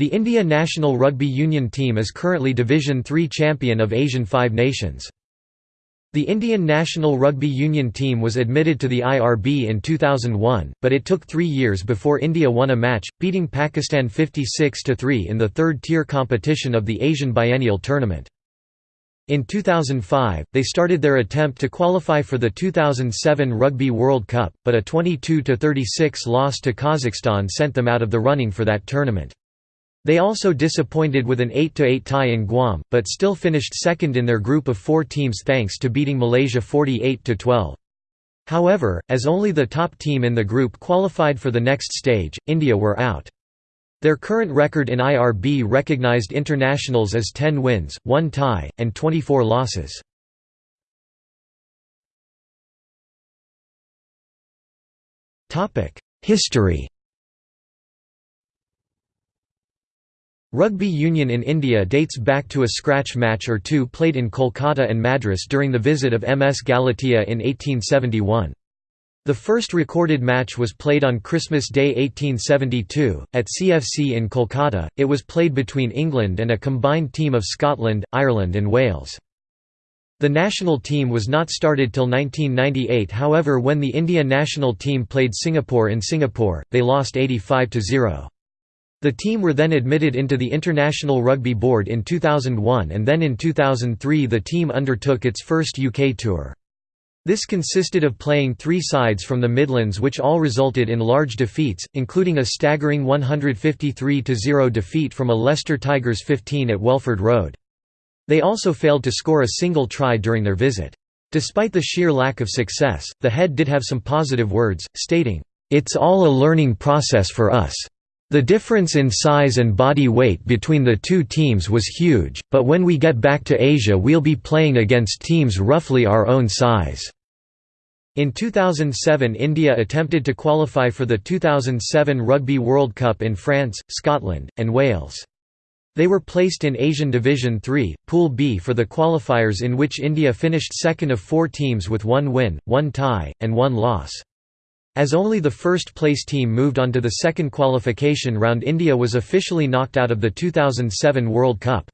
The India national rugby union team is currently Division Three champion of Asian Five Nations. The Indian national rugby union team was admitted to the IRB in 2001, but it took three years before India won a match, beating Pakistan 56–3 in the third-tier competition of the Asian Biennial Tournament. In 2005, they started their attempt to qualify for the 2007 Rugby World Cup, but a 22–36 loss to Kazakhstan sent them out of the running for that tournament. They also disappointed with an 8–8 tie in Guam, but still finished second in their group of four teams thanks to beating Malaysia 48–12. However, as only the top team in the group qualified for the next stage, India were out. Their current record in IRB recognized internationals as 10 wins, 1 tie, and 24 losses. History Rugby union in India dates back to a scratch match or two played in Kolkata and Madras during the visit of MS Galatea in 1871. The first recorded match was played on Christmas Day 1872, at CFC in Kolkata. It was played between England and a combined team of Scotland, Ireland, and Wales. The national team was not started till 1998 however when the India national team played Singapore in Singapore, they lost 85–0. The team were then admitted into the International Rugby Board in 2001 and then in 2003 the team undertook its first UK tour. This consisted of playing three sides from the Midlands which all resulted in large defeats, including a staggering 153–0 defeat from a Leicester Tigers 15 at Welford Road. They also failed to score a single try during their visit. Despite the sheer lack of success, the head did have some positive words, stating, "...it's all a learning process for us." The difference in size and body weight between the two teams was huge, but when we get back to Asia we'll be playing against teams roughly our own size." In 2007 India attempted to qualify for the 2007 Rugby World Cup in France, Scotland, and Wales. They were placed in Asian Division 3, Pool B for the qualifiers in which India finished second of four teams with one win, one tie, and one loss. As only the first-place team moved on to the second qualification round India was officially knocked out of the 2007 World Cup.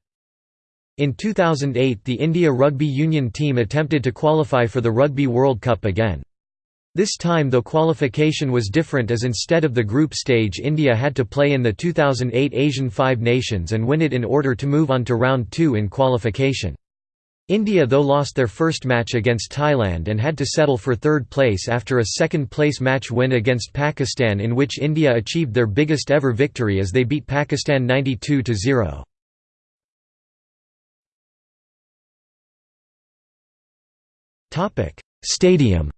In 2008 the India Rugby Union team attempted to qualify for the Rugby World Cup again. This time though qualification was different as instead of the group stage India had to play in the 2008 Asian Five Nations and win it in order to move on to round 2 in qualification. India though lost their first match against Thailand and had to settle for third place after a second-place match win against Pakistan in which India achieved their biggest ever victory as they beat Pakistan 92–0. Stadium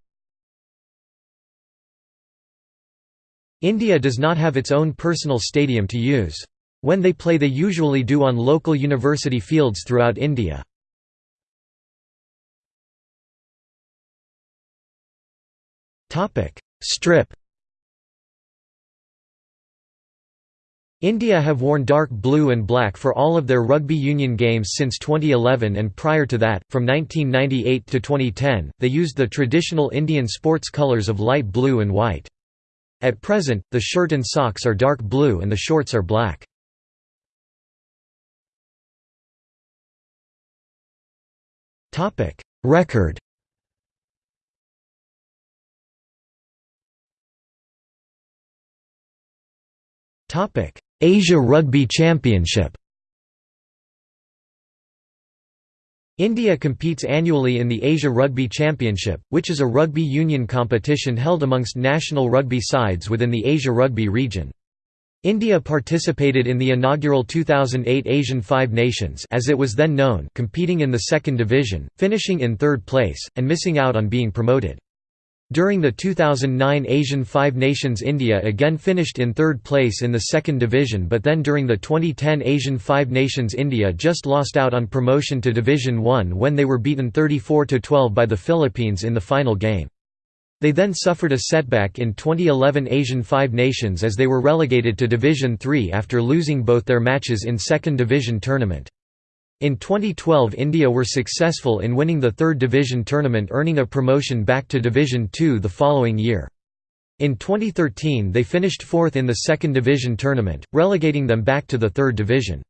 India does not have its own personal stadium to use. When they play they usually do on local university fields throughout India. Strip. India have worn dark blue and black for all of their rugby union games since 2011 and prior to that, from 1998 to 2010, they used the traditional Indian sports colours of light blue and white. At present, the shirt and socks are dark blue and the shorts are black. Record Asia Rugby Championship India competes annually in the Asia Rugby Championship, which is a rugby union competition held amongst national rugby sides within the Asia Rugby region. India participated in the inaugural 2008 Asian Five Nations as it was then known competing in the second division, finishing in third place, and missing out on being promoted. During the 2009 Asian Five Nations India again finished in third place in the second division but then during the 2010 Asian Five Nations India just lost out on promotion to Division 1 when they were beaten 34–12 by the Philippines in the final game. They then suffered a setback in 2011 Asian Five Nations as they were relegated to Division 3 after losing both their matches in second division tournament. In 2012 India were successful in winning the third division tournament earning a promotion back to Division 2 the following year. In 2013 they finished fourth in the second division tournament, relegating them back to the third division.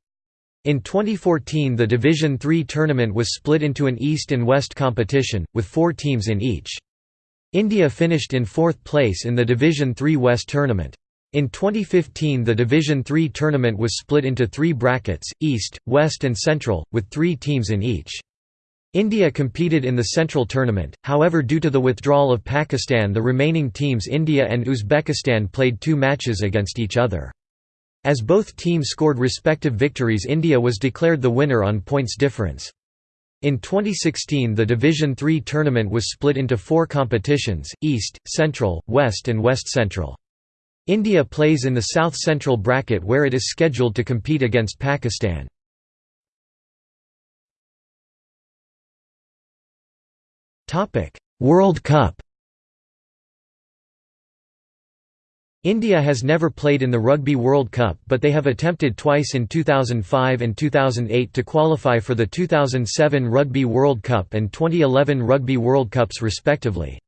In 2014 the Division Three tournament was split into an East and West competition, with four teams in each. India finished in fourth place in the Division Three West tournament. In 2015 the Division III tournament was split into three brackets, East, West and Central, with three teams in each. India competed in the Central tournament, however due to the withdrawal of Pakistan the remaining teams India and Uzbekistan played two matches against each other. As both teams scored respective victories India was declared the winner on points difference. In 2016 the Division III tournament was split into four competitions, East, Central, West and West Central. India plays in the South Central bracket where it is scheduled to compete against Pakistan. World Cup India has never played in the Rugby World Cup but they have attempted twice in 2005 and 2008 to qualify for the 2007 Rugby World Cup and 2011 Rugby World Cups respectively.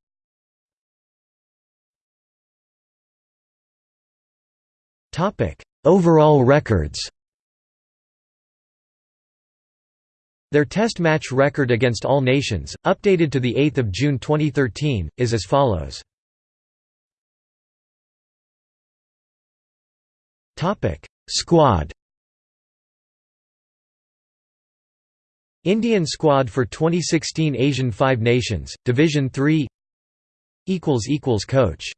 Overall records Their Test match record against all nations, updated to 8 June 2013, is as follows. Topic: Squad Indian squad for 2016 Asian Five Nations, Division 3 equals equals Coach